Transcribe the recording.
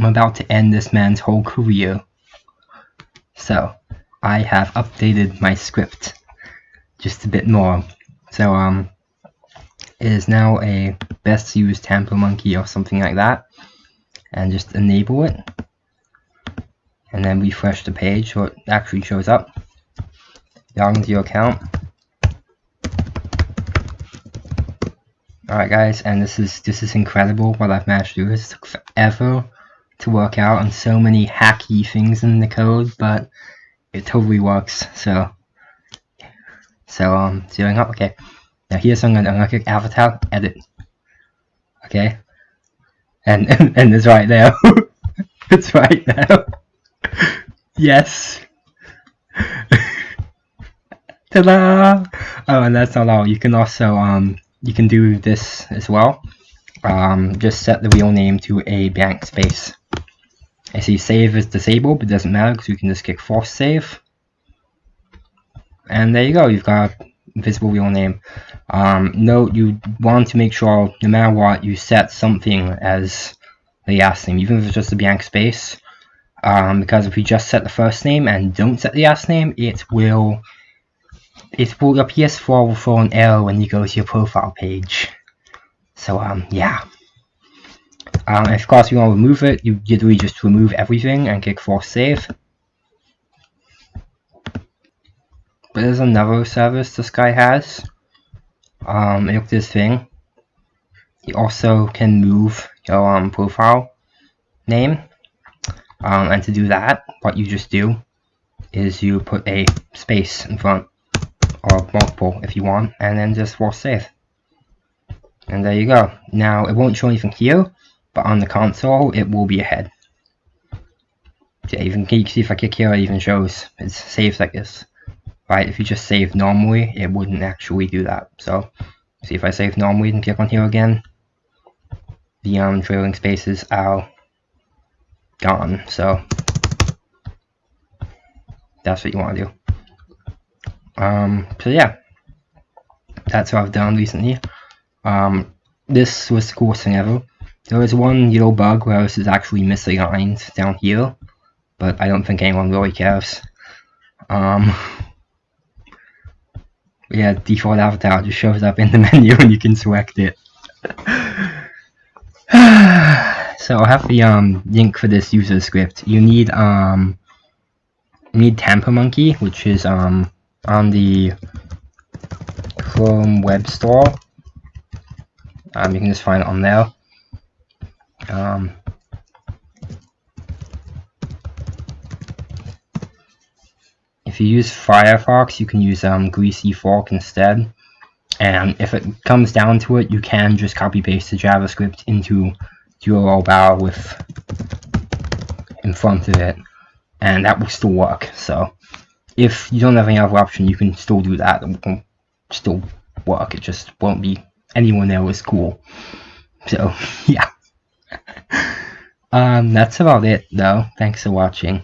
I'm about to end this man's whole career. So, I have updated my script just a bit more. So, um, it is now a best used Tampermonkey or something like that. And just enable it. And then refresh the page so it actually shows up. Log into your account. Alright guys, and this is this is incredible what I've managed to do. This took forever to work out and so many hacky things in the code, but it totally works. So so um zeroing up, okay. Now here's something I'm gonna click avatar, edit. Okay. And and, and it's right there. it's right there. yes. Ta-da! Oh, and that's not all. You can also um you can do this as well. Um, just set the real name to a blank space. I see save is disabled, but it doesn't matter because you can just click force save. And there you go, you've got visible real name. Um, note you want to make sure, no matter what, you set something as the last name, even if it's just a blank space. Um, because if you just set the first name and don't set the last name, it will it will your PS4 will throw an error when you go to your profile page. So um yeah. Um, course you want to remove it, you literally just remove everything and click force save. But there's another service this guy has. Um, look this thing. You also can move your um, profile name. Um, and to do that, what you just do is you put a space in front or multiple if you want, and then just force save. And there you go. Now, it won't show anything here, but on the console, it will be ahead. Yeah, even you can see if I click here, it even shows it's saved like this. Right, if you just save normally, it wouldn't actually do that. So, see if I save normally and click on here again, the um, trailing spaces are gone. So, that's what you want to do. Um, so yeah, that's what I've done recently. Um, this was the coolest thing ever. There was one little bug where this is actually misaligned down here, but I don't think anyone really cares. Um, yeah, default avatar just shows up in the menu and you can select it. so I'll have the um, link for this user script. You need um, you need Tampermonkey, which is um, on the Chrome Web Store. Um, you can just find it on there. Um, if you use Firefox, you can use um, Greasy Fork instead. And if it comes down to it, you can just copy paste the JavaScript into URL bar with in front of it, and that will still work. So if you don't have any other option, you can still do that. It will still work. It just won't be anyone there is cool. So yeah. Um, that's about it though. Thanks for watching.